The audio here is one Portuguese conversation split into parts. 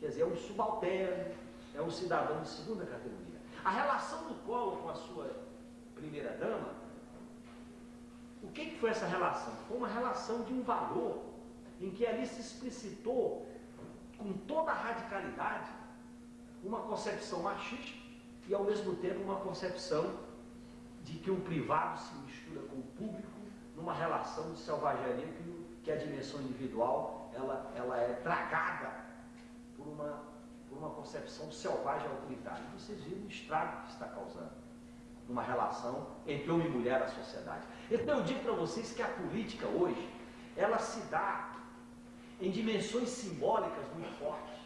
Quer dizer, é um subalterno, é um cidadão de segunda categoria. A relação do Collor com a sua primeira-dama, o que, que foi essa relação? Foi uma relação de um valor em que ali se explicitou com toda a radicalidade uma concepção machista e ao mesmo tempo uma concepção de que o privado se mistura com o público numa relação de selvageria que, a dimensão individual ela, ela é tragada por uma, por uma concepção selvagem autoritária. E vocês viram o estrago que está causando numa relação entre homem e mulher na sociedade. Então eu digo para vocês que a política hoje, ela se dá em dimensões simbólicas muito fortes.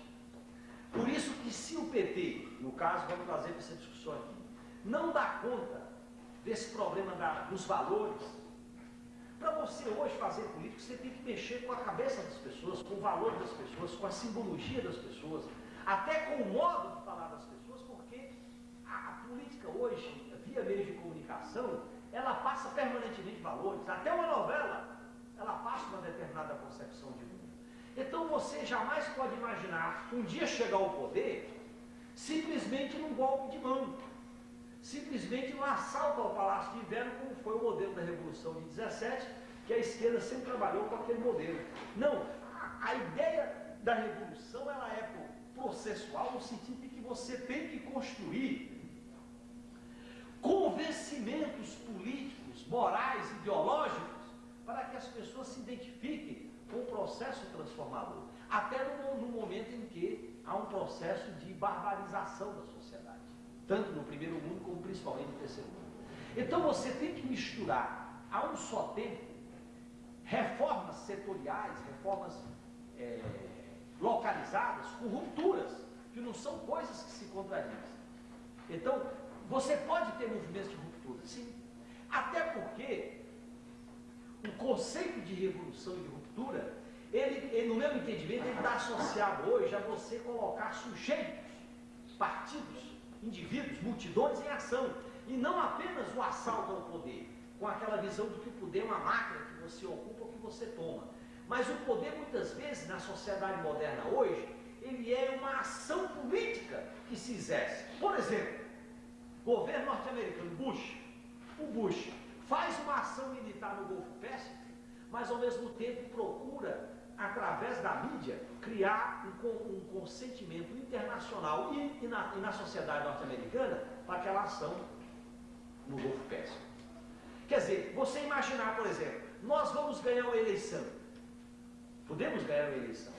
Por isso que se o PT, no caso, vamos trazer essa discussão aqui, não dá conta desse problema da, dos valores, para você hoje fazer política, você tem que mexer com a cabeça das pessoas, com o valor das pessoas, com a simbologia das pessoas, até com o modo de falar das pessoas, porque a, a política hoje, via meios de comunicação, ela passa permanentemente valores. Até uma novela, ela passa uma determinada concepção de mundo. Então você jamais pode imaginar um dia chegar ao poder simplesmente num golpe de mão simplesmente um assalto ao Palácio de Inverno, como foi o modelo da Revolução de 17, que a esquerda sempre trabalhou com aquele modelo. Não, a, ideia da revolução ela é processual no sentido de que você tem que construir convencimentos políticos, morais, ideológicos, para que as pessoas se identifiquem com o processo transformador. Até no, no momento em que há um processo de barbarização da sociedade tanto no primeiro mundo como principalmente no terceiro mundo. Então você tem que misturar a um só tempo reformas setoriais, reformas é, localizadas com rupturas, que não são coisas que se contradizem. Então, você pode ter movimentos de ruptura, sim. Até porque o conceito de revolução e de ruptura, ele, ele no meu entendimento, ele está associado hoje a você colocar sujeitos, partidos, indivíduos, multidões em ação. E não apenas o assalto ao poder, com aquela visão de que o poder é uma máquina que você ocupa ou que você toma. Mas o poder, muitas vezes, na sociedade moderna hoje, ele é uma ação política que se exerce. Por exemplo, governo norte-americano, Bush. O Bush faz uma ação militar no Golfo Pérsico, mas ao mesmo tempo procura através da mídia, criar um, um consentimento internacional e, e, na, e na sociedade norte-americana para aquela ação no Golfo Pérsico. Quer dizer, você imaginar, por exemplo, nós vamos ganhar uma eleição. Podemos ganhar uma eleição.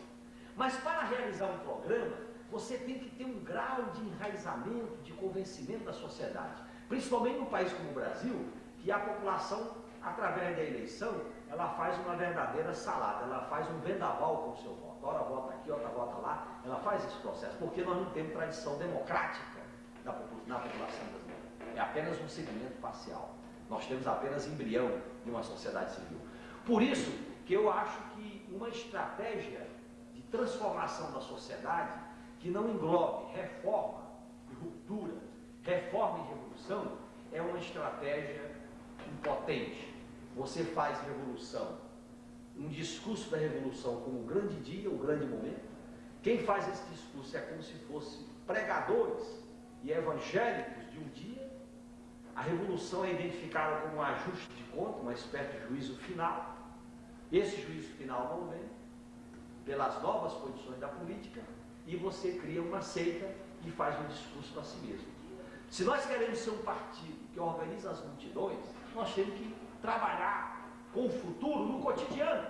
Mas para realizar um programa, você tem que ter um grau de enraizamento, de convencimento da sociedade. Principalmente num país como o Brasil, que a população, através da eleição, ela faz uma verdadeira salada, ela faz um vendaval com o seu voto. Ora vota aqui, outra vota lá, ela faz esse processo, porque nós não temos tradição democrática na população brasileira. É apenas um segmento parcial. Nós temos apenas embrião de uma sociedade civil. Por isso que eu acho que uma estratégia de transformação da sociedade que não englobe reforma e ruptura, reforma e revolução, é uma estratégia impotente você faz revolução, um discurso da revolução como um grande dia, um grande momento. Quem faz esse discurso é como se fossem pregadores e evangélicos de um dia. A revolução é identificada como um ajuste de conta, uma espécie de juízo final. Esse juízo final não vem pelas novas condições da política e você cria uma seita e faz um discurso para si mesmo. Se nós queremos ser um partido que organiza as multidões, nós temos que trabalhar com o futuro no cotidiano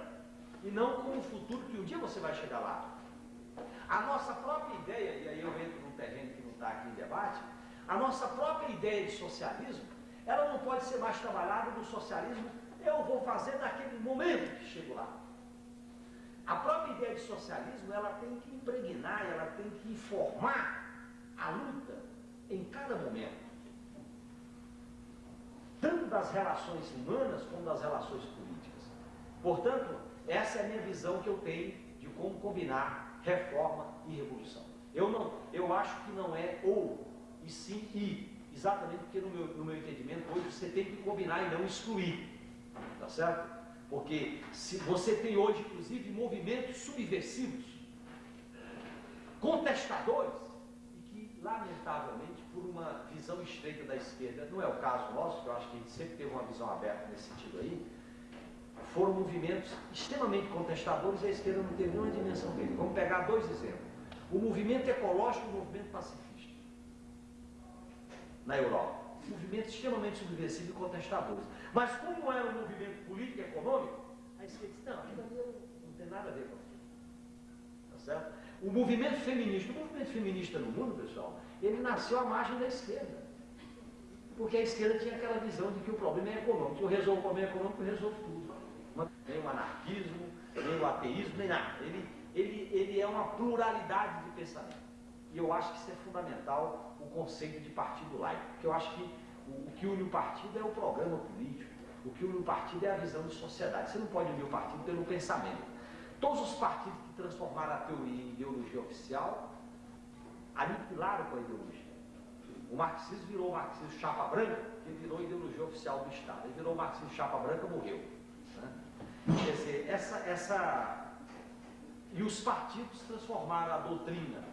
e não com o futuro que um dia você vai chegar lá. A nossa própria ideia, e aí eu entro num terreno que não está aqui em debate, a nossa própria ideia de socialismo, ela não pode ser mais trabalhada no socialismo, eu vou fazer naquele momento que chego lá. A própria ideia de socialismo, ela tem que impregnar, ela tem que informar a luta em cada momento tanto das relações humanas como das relações políticas. Portanto, essa é a minha visão que eu tenho de como combinar reforma e revolução. Eu, não, eu acho que não é ou, e sim e. Exatamente porque no meu, no meu entendimento hoje você tem que combinar e não excluir. Tá certo? Porque se você tem hoje, inclusive, movimentos subversivos contestadores lamentavelmente, por uma visão estreita da esquerda, não é o caso nosso, que eu acho que a gente sempre teve uma visão aberta nesse sentido aí, foram movimentos extremamente contestadores e a esquerda não teve nenhuma dimensão dele. Vamos pegar dois exemplos. O movimento ecológico e o movimento pacifista. Na Europa. Movimentos extremamente subversivos e contestadores. Mas como é um movimento político e econômico, a esquerda disse, não, não tem nada a ver com aquilo. Certo? O movimento feminista, o movimento feminista no mundo, pessoal, ele nasceu à margem da esquerda. Porque a esquerda tinha aquela visão de que o problema é econômico. Se eu resolvo o problema econômico, eu resolvo tudo. Nem o anarquismo, nem o ateísmo, nem nada. Ele, ele, ele é uma pluralidade de pensamento. E eu acho que isso é fundamental, o conceito de partido laico. Porque eu acho que o, o que une o partido é o programa político. O que une o partido é a visão de sociedade. Você não pode unir o partido pelo pensamento. Todos os partidos que transformaram a teoria em ideologia oficial aniquilaram com a ideologia. O marxismo virou marxismo chapa branca, que virou ideologia oficial do Estado. Ele virou marxismo chapa branca, morreu. Quer dizer, essa, essa. E os partidos transformaram a doutrina,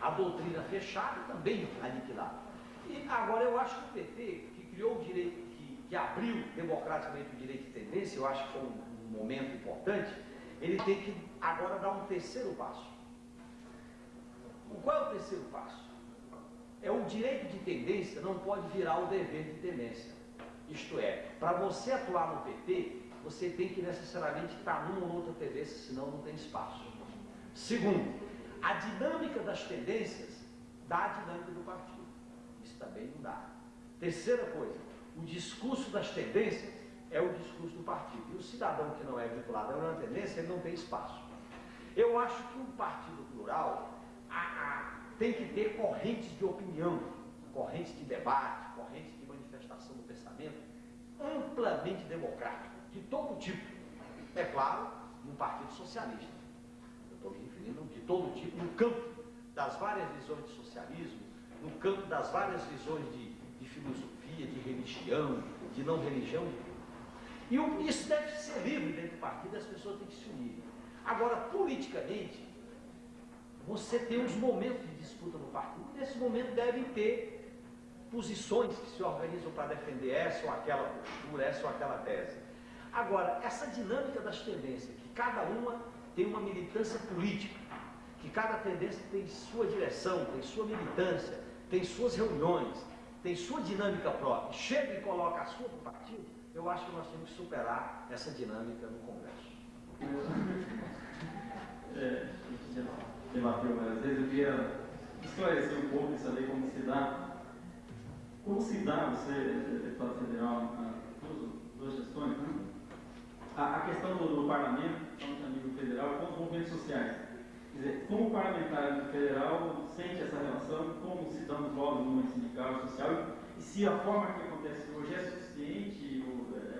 a doutrina fechada também aniquilada. E agora eu acho que o PT, que criou o direito, que, que abriu democraticamente o direito de tendência, eu acho que foi um momento importante, ele tem que agora dar um terceiro passo. Qual é o terceiro passo? É o direito de tendência não pode virar o dever de tendência. Isto é, para você atuar no PT, você tem que necessariamente estar numa ou outra tendência, senão não tem espaço. Segundo, a dinâmica das tendências dá a dinâmica do partido. Isso também não dá. Terceira coisa, o discurso das tendências é o discurso do partido. E o cidadão que não é vinculado a uma tendência, ele não tem espaço. Eu acho que um partido plural a, a, tem que ter correntes de opinião, correntes de debate, correntes de manifestação do pensamento amplamente democrático de todo tipo. É claro, no Partido Socialista. Eu estou me referindo de todo tipo, no campo das várias visões de socialismo, no campo das várias visões de, de filosofia, de religião, de não religião. E isso deve ser livre dentro do partido, as pessoas têm que se unir. Agora, politicamente, você tem uns momentos de disputa no partido. Nesse momento devem ter posições que se organizam para defender essa ou aquela postura, essa ou aquela tese. Agora, essa dinâmica das tendências, que cada uma tem uma militância política, que cada tendência tem sua direção, tem sua militância, tem suas reuniões, tem sua dinâmica própria, chega e coloca a sua para o partido, eu acho que nós temos que superar essa dinâmica no Congresso. É, debateu várias vezes, eu queria esclarecer um pouco e saber como se dá, como se dá, você, deputado federal, duas, questões, né? a, a questão do, do parlamento, falando a nível federal, com os movimentos sociais. Quer dizer, como parlamentar federal sente essa relação, como se dão os lobbies no movimento sindical e social, e se a forma que acontece hoje é suficiente,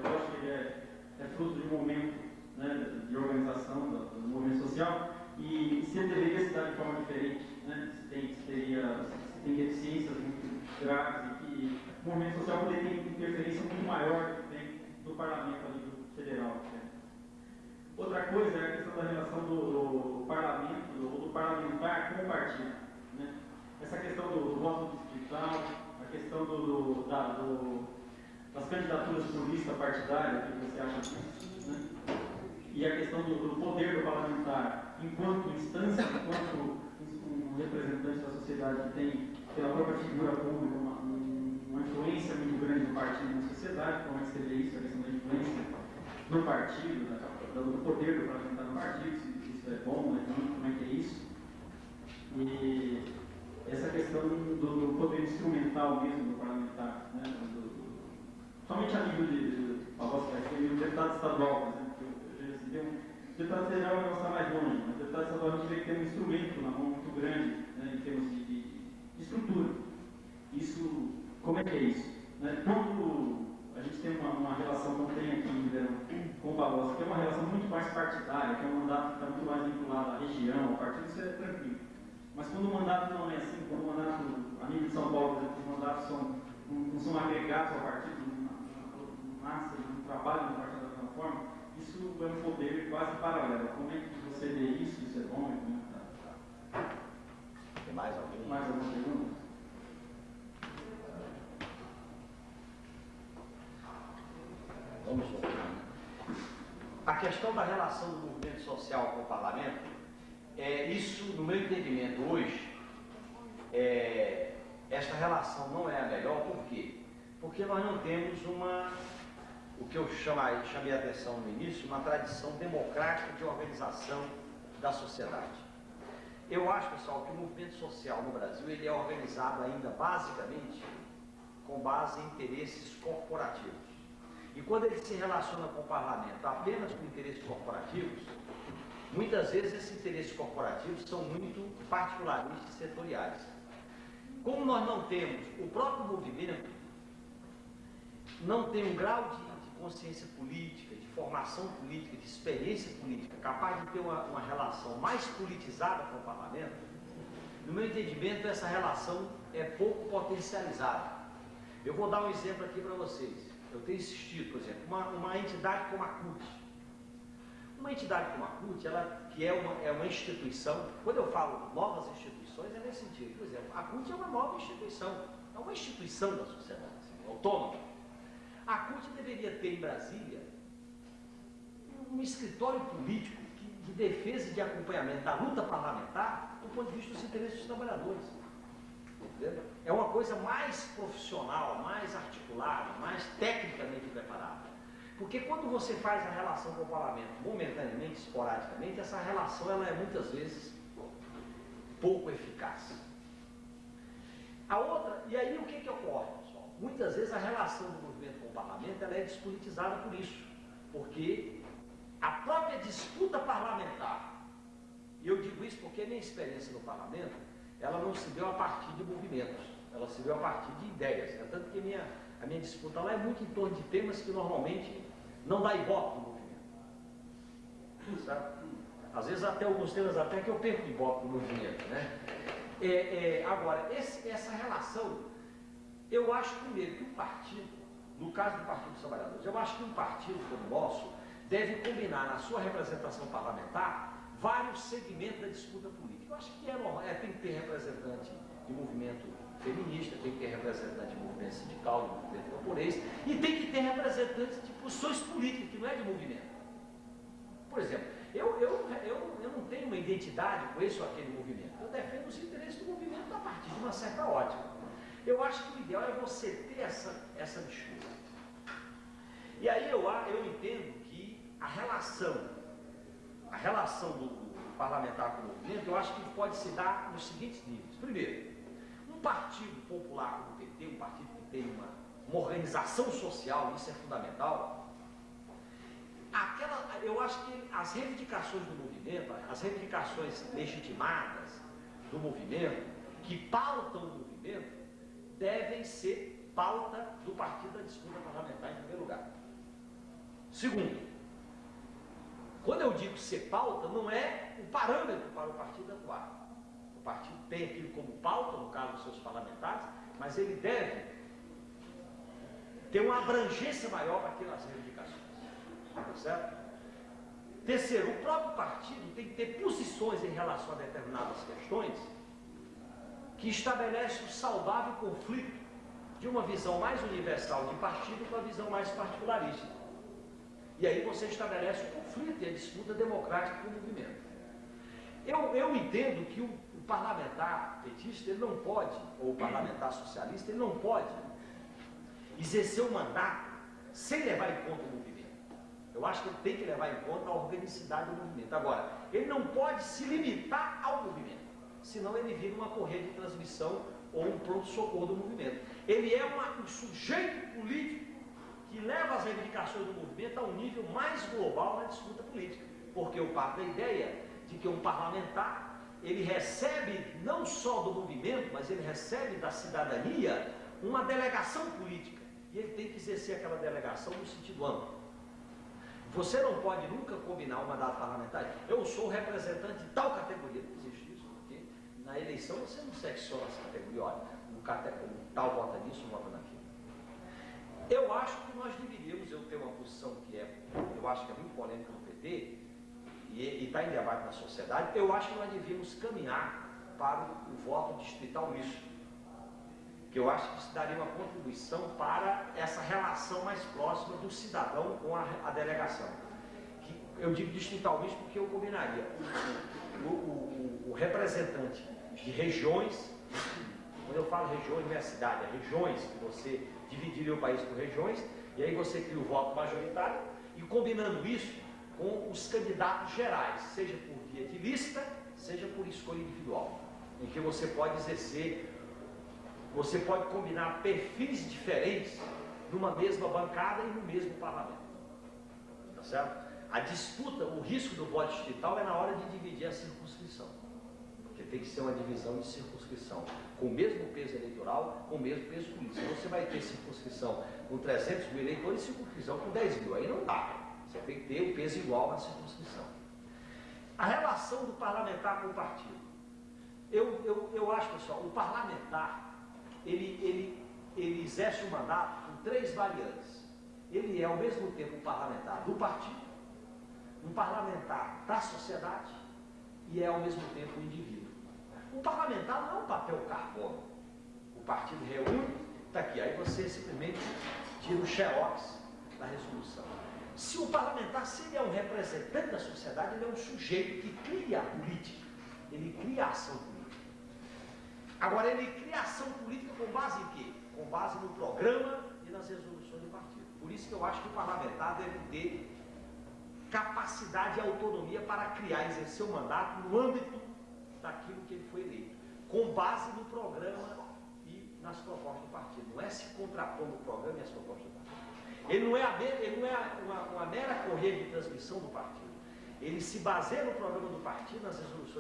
eu acho que é, é fruto de um momento né, de organização do, do, movimento social, e se ele deveria se dar de forma diferente, né, se, tem, se, teria, se tem deficiências muito graves, e que o movimento social poderia ter interferência muito maior do tem no parlamento ali federal. Né? Outra coisa é a questão da relação do, do parlamento ou do, do, parlamentar com o partido. Né? Essa questão do, do voto distrital, a questão do, da, das candidaturas por lista partidária, que você acha disso? Né? E a questão do, poder do parlamentar enquanto instância, enquanto um representante da sociedade que tem, pela própria figura pública, uma, uma influência muito grande do partido na sociedade, como é que seria isso, a questão da influência no partido, né, do poder do parlamentar no partido, se isso é bom, é como é que é isso. E essa questão do, do poder instrumental mesmo do parlamentar, né, do, somente a nível de, de, de, de deputado estadual, por exemplo, eu, eu, um, deputado federal vai estar mais longe, mas deputado estadual a gente vê que tem um instrumento na mão muito grande né, em termos de, de, estrutura. Isso, como é que é isso? Né? Quando a gente tem uma, uma relação, não tem aqui Ribeirão, com o Barroso, que é uma relação muito mais partidária, que é um mandato que está muito mais vinculado à região, ao partido, isso é tranquilo. Mas quando o mandato não é assim, quando o mandato, a nível de São Paulo, por exemplo, os mandatos são, não, são agregados ao partido, massa, eles não trabalho a partir da plataforma, forma, isso é um poder quase paralelo. Como é que você vê isso? Isso é bom? É tá, tá. Tem mais alguém? Mais alguma pergunta? Vamos lá. A questão da relação do movimento social com o parlamento, é, isso, no meu entendimento, hoje, é, esta relação não é a melhor, por quê? Porque nós não temos uma o que eu chamei, chamei a atenção no início, uma tradição democrática de organização da sociedade. Eu acho, pessoal, que o movimento social no Brasil ele é organizado ainda basicamente com base em interesses corporativos. E quando ele se relaciona com o parlamento apenas com interesses corporativos, muitas vezes esses interesses corporativos são muito particularmente setoriais. Como nós não temos, o próprio movimento não tem um grau de consciência política, de formação política, de experiência política, capaz de ter uma, uma relação mais politizada com o parlamento, no meu entendimento, essa relação é pouco potencializada. Eu vou dar um exemplo aqui para vocês eu tenho insistido, por exemplo, uma, uma entidade como a CUT. Uma entidade como a CUT, ela, que é uma, é uma instituição, quando eu falo novas instituições, é nesse sentido. Por exemplo, a CUT é uma nova instituição, é uma instituição da sociedade, assim, autônoma. A CUT deveria ter em Brasília um escritório político de defesa e de acompanhamento da luta parlamentar do ponto de vista dos interesses dos trabalhadores. É uma coisa mais profissional, mais articulada, mais tecnicamente preparada. Porque quando você faz a relação com o parlamento momentaneamente, esporadicamente, essa relação ela é muitas vezes pouco eficaz. A outra, e aí o que, que ocorre? Muitas vezes a relação do movimento com o parlamento ela é despolitizada por isso. Porque a própria disputa parlamentar, e eu digo isso porque minha experiência no parlamento, ela não se deu a partir de movimentos, ela se deu a partir de ideias. Né? Tanto que a minha, a minha disputa lá é muito em torno de temas que normalmente não dá ibope no movimento. Sabe? Às vezes até alguns temas até que eu perco ibope no movimento. Né? É, é, agora, esse, essa relação, eu acho primeiro que o partido, no caso do Partido dos Trabalhadores, eu acho que um partido como o nosso deve combinar na sua representação parlamentar vários segmentos da disputa política. Eu acho que é normal, é, tem que ter representante de movimento feminista, tem que ter representante de movimento sindical, de movimento camponês, e tem que ter representantes de posições políticas, que não é de movimento. Por exemplo, eu, eu, eu, eu não tenho uma identidade com esse ou aquele movimento. Eu defendo os interesses do movimento a partir de uma certa ótica. Eu acho que o ideal é você ter essa, essa disputa. E aí eu, eu entendo que a relação a relação do, do parlamentar com o movimento, eu acho que pode se dar nos seguintes níveis. Primeiro, um partido popular como o PT, um partido que tem uma, uma organização social, isso é fundamental, aquela, eu acho que as reivindicações do movimento, as reivindicações legitimadas do movimento, que pautam o movimento, devem ser pauta do partido da disputa parlamentar em primeiro lugar. Segundo, quando eu digo ser pauta, não é o parâmetro para o partido atuar. O partido tem aquilo como pauta, no caso dos seus parlamentares, mas ele deve ter uma abrangência maior para aquelas reivindicações. Tá certo? Terceiro, o próprio partido tem que ter posições em relação a determinadas questões que estabelecem o saudável conflito de uma visão mais universal de partido com a visão mais particularista. E aí você estabelece o conflito e a disputa democrática com o movimento. Eu, eu entendo que o, o parlamentar petista ele não pode, ou o parlamentar socialista, ele não pode exercer o mandato sem levar em conta o movimento. Eu acho que ele tem que levar em conta a organicidade do movimento. Agora, ele não pode se limitar ao movimento, senão ele vira uma corrente de transmissão ou um pronto-socorro do movimento. Ele é uma, um sujeito político que leva as reivindicações do movimento a um nível mais global na disputa política. Porque eu parto da ideia de que um parlamentar, ele recebe não só do movimento, mas ele recebe da cidadania uma delegação política. E ele tem que exercer aquela delegação no sentido amplo. Você não pode nunca combinar um mandato parlamentar. Eu sou representante de tal categoria. Não existe na eleição você não secciona essa categoria. Olha, um, um tal vota nisso, vota naquilo. Eu acho que nós deveríamos, eu tenho uma posição que é, eu acho que é muito polêmica no PT, e está em debate na sociedade, eu acho que nós devíamos caminhar para o, o voto distrital misto. Que eu acho que isso daria uma contribuição para essa relação mais próxima do cidadão com a, a delegação. Que eu digo distritalmente porque eu combinaria o, o, o, representante de regiões, quando eu falo regiões, não é cidade, é regiões, que você dividiria o país por regiões, e aí você cria o voto majoritário, e combinando isso com os candidatos gerais, seja por via de lista, seja por escolha individual, em que você pode exercer, você pode combinar perfis diferentes numa mesma bancada e no mesmo parlamento. Tá certo? A disputa, o risco do voto distrital é na hora de dividir a circunscrição. Tem que ser uma divisão de circunscrição com o mesmo peso eleitoral, com o mesmo peso político. Se você vai ter circunscrição com 300 mil eleitores e circunscrição com 10 mil, aí não dá. Você tem que ter o peso igual na circunscrição. A relação do parlamentar com o partido. Eu, eu, eu acho, pessoal, o parlamentar, ele, ele, ele exerce o mandato com três variantes. Ele é, ao mesmo tempo, um parlamentar do partido, um parlamentar da sociedade e é, ao mesmo tempo, um indivíduo. O parlamentar não é um papel carbono. O partido reúne, está aqui, aí você simplesmente tira o xerox da resolução. Se o parlamentar, se ele é um representante da sociedade, ele é um sujeito que cria a política, ele cria a ação política. Agora, ele cria a ação política com base em quê? Com base no programa e nas resoluções do partido. Por isso que eu acho que o parlamentar deve ter capacidade e autonomia para criar exercer o mandato no âmbito daquilo que ele foi eleito, com base no programa e nas propostas do partido. Não é se contrapondo o programa e as propostas do partido. Ele não é, a, ele não é uma, uma mera correia de transmissão do partido. Ele se baseia no programa do partido, nas resoluções